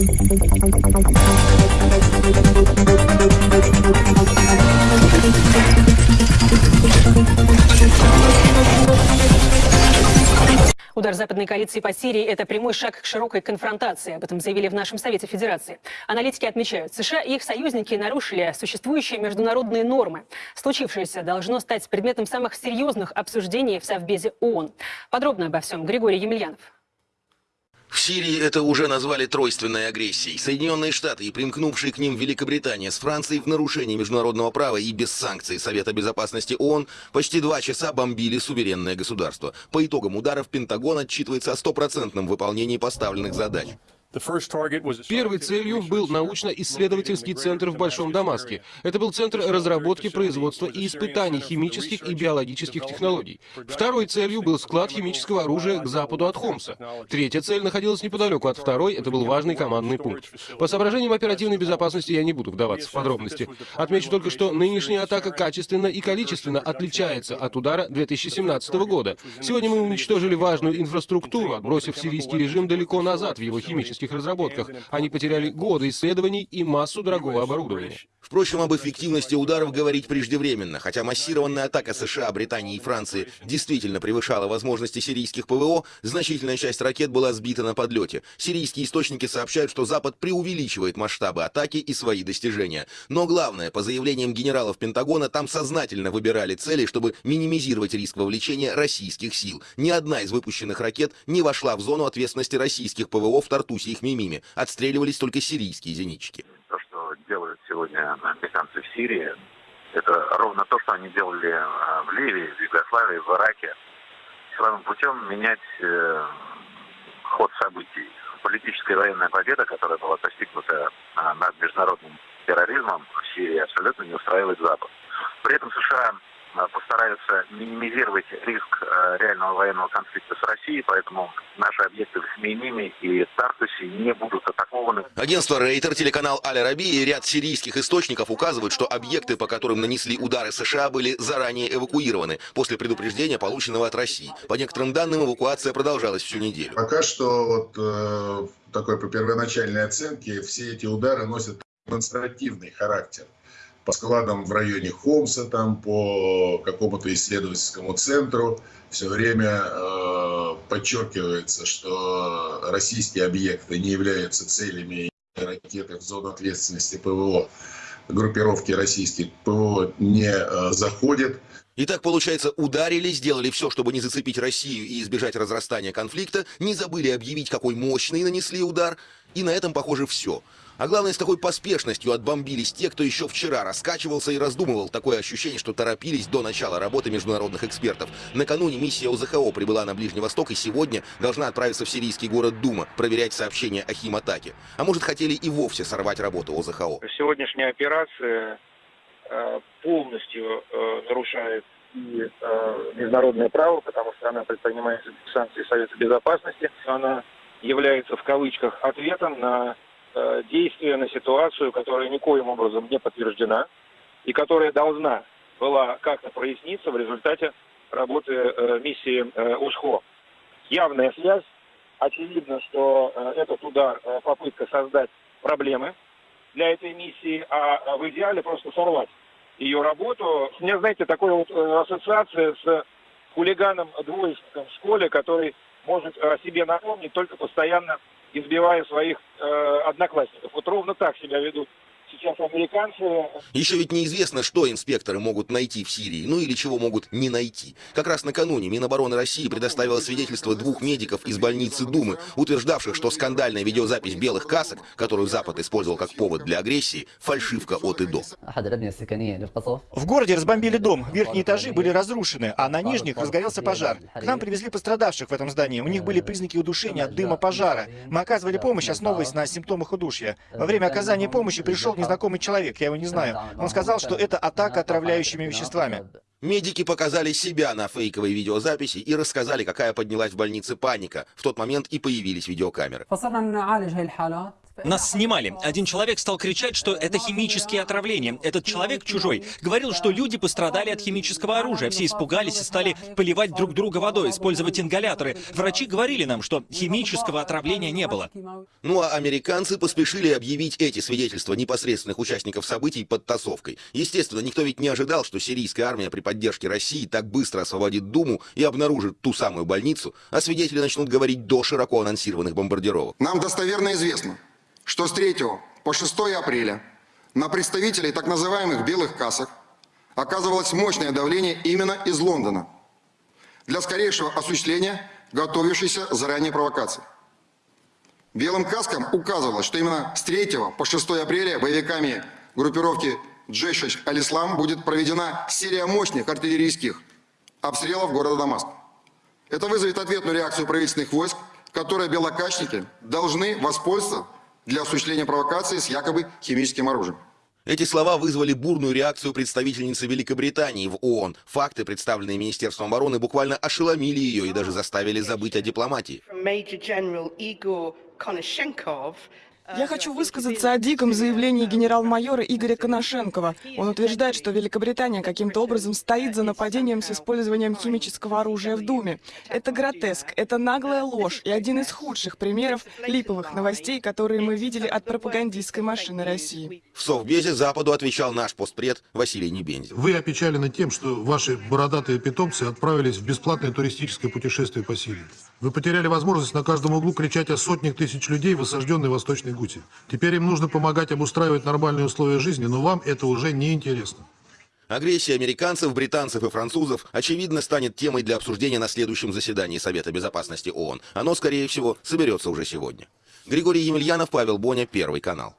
Удар западной коалиции по Сирии – это прямой шаг к широкой конфронтации. Об этом заявили в нашем Совете Федерации. Аналитики отмечают, США и их союзники нарушили существующие международные нормы. Случившееся должно стать предметом самых серьезных обсуждений в Совбезе ООН. Подробно обо всем Григорий Емельянов. В Сирии это уже назвали тройственной агрессией. Соединенные Штаты и примкнувшие к ним Великобритания с Францией в нарушении международного права и без санкций Совета Безопасности ООН почти два часа бомбили суверенное государство. По итогам ударов Пентагон отчитывается о стопроцентном выполнении поставленных задач. Первой целью был научно-исследовательский центр в Большом Дамаске. Это был центр разработки, производства и испытаний химических и биологических технологий. Второй целью был склад химического оружия к западу от Хомса. Третья цель находилась неподалеку от второй, это был важный командный пункт. По соображениям оперативной безопасности я не буду вдаваться в подробности. Отмечу только, что нынешняя атака качественно и количественно отличается от удара 2017 года. Сегодня мы уничтожили важную инфраструктуру, отбросив сирийский режим далеко назад в его химических космических разработках. Они потеряли годы исследований и массу дорогого оборудования. Впрочем, об эффективности ударов говорить преждевременно, хотя массированная атака США, Британии и Франции действительно превышала возможности сирийских ПВО, значительная часть ракет была сбита на подлете. Сирийские источники сообщают, что Запад преувеличивает масштабы атаки и свои достижения. Но главное, по заявлениям генералов Пентагона, там сознательно выбирали цели, чтобы минимизировать риск вовлечения российских сил. Ни одна из выпущенных ракет не вошла в зону ответственности российских ПВО в Тартусе их Мимиме. Отстреливались только сирийские зенитчики делают сегодня американцы в Сирии, это ровно то, что они делали а, в Ливии, в Югославии, в Ираке. Силовым путем менять э, ход событий. Политическая военная победа, которая была достигнута а, над международным терроризмом в Сирии, абсолютно не устраивает Запад. При этом США Постараются минимизировать риск э, реального военного конфликта с Россией, поэтому наши объекты в Хмейниме и Тартусе не будут атакованы. Агентство Рейтер, телеканал Аль-Раби и ряд сирийских источников указывают, что объекты, по которым нанесли удары США, были заранее эвакуированы после предупреждения, полученного от России. По некоторым данным, эвакуация продолжалась всю неделю. Пока что вот э, такой по первоначальной оценке все эти удары носят демонстративный характер по складам в районе Хомса, там по какому-то исследовательскому центру все время э, подчеркивается, что российские объекты не являются целями ракеты в зону ответственности ПВО. Группировки российских ПВО не э, заходят. Итак, получается, ударили, сделали все, чтобы не зацепить Россию и избежать разрастания конфликта, не забыли объявить, какой мощный нанесли удар, и на этом, похоже, все. А главное, с такой поспешностью отбомбились те, кто еще вчера раскачивался и раздумывал. Такое ощущение, что торопились до начала работы международных экспертов. Накануне миссия ОЗХО прибыла на Ближний Восток и сегодня должна отправиться в сирийский город Дума, проверять сообщения о химатаке. А может, хотели и вовсе сорвать работу ОЗХО. Сегодняшняя операция э, полностью э, нарушает и э, международное право, потому что она предпринимается санкции Совета Безопасности. Она является в кавычках ответом на Э, действия на ситуацию, которая никоим образом не подтверждена и которая должна была как-то проясниться в результате работы э, миссии э, УСХО. Явная связь. Очевидно, что этот удар – попытка создать проблемы для этой миссии, а в идеале просто сорвать ее работу. У меня, знаете, такая вот ассоциация с хулиганом-двоечником в школе, который может о себе напомнить только постоянно избивая своих э, одноклассников. Вот ровно так себя ведут сейчас американцы... Еще ведь неизвестно, что инспекторы могут найти в Сирии, ну или чего могут не найти. Как раз накануне Минобороны России предоставила свидетельство двух медиков из больницы Думы, утверждавших, что скандальная видеозапись белых касок, которую Запад использовал как повод для агрессии, фальшивка от и до. В городе разбомбили дом, верхние этажи были разрушены, а на нижних разгорелся пожар. К нам привезли пострадавших в этом здании, у них были признаки удушения от дыма пожара. Мы оказывали помощь, основываясь на симптомах удушья. Во время оказания помощи пришел незнакомый человек, я его не знаю. Он сказал, что это атака отравляющими веществами. Медики показали себя на фейковой видеозаписи и рассказали, какая поднялась в больнице паника. В тот момент и появились видеокамеры. Нас снимали. Один человек стал кричать, что это химические отравления. Этот человек, чужой, говорил, что люди пострадали от химического оружия. Все испугались и стали поливать друг друга водой, использовать ингаляторы. Врачи говорили нам, что химического отравления не было. Ну а американцы поспешили объявить эти свидетельства непосредственных участников событий подтасовкой. Естественно, никто ведь не ожидал, что сирийская армия при поддержке России так быстро освободит Думу и обнаружит ту самую больницу, а свидетели начнут говорить до широко анонсированных бомбардировок. Нам достоверно известно, что с 3 по 6 апреля на представителей так называемых «белых касок» оказывалось мощное давление именно из Лондона для скорейшего осуществления готовившейся заранее провокации. Белым каскам указывалось, что именно с 3 по 6 апреля боевиками группировки Джейш Аль-Ислам будет проведена серия мощных артиллерийских обстрелов города Дамаск. Это вызовет ответную реакцию правительственных войск, которые белокачники должны воспользоваться для осуществления провокации с якобы химическим оружием. Эти слова вызвали бурную реакцию представительницы Великобритании в ООН. Факты, представленные Министерством обороны, буквально ошеломили ее и даже заставили забыть о дипломатии. Я хочу высказаться о диком заявлении генерал-майора Игоря Коношенкова. Он утверждает, что Великобритания каким-то образом стоит за нападением с использованием химического оружия в Думе. Это гротеск, это наглая ложь и один из худших примеров липовых новостей, которые мы видели от пропагандистской машины России. В Совбезе Западу отвечал наш постпред Василий Небензин. Вы опечалены тем, что ваши бородатые питомцы отправились в бесплатное туристическое путешествие по Сирии. Вы потеряли возможность на каждом углу кричать о сотнях тысяч людей в осажденной Восточной Гуте. Теперь им нужно помогать обустраивать нормальные условия жизни, но вам это уже не интересно. Агрессия американцев, британцев и французов, очевидно, станет темой для обсуждения на следующем заседании Совета Безопасности ООН. Оно, скорее всего, соберется уже сегодня. Григорий Емельянов, Павел Боня, Первый канал.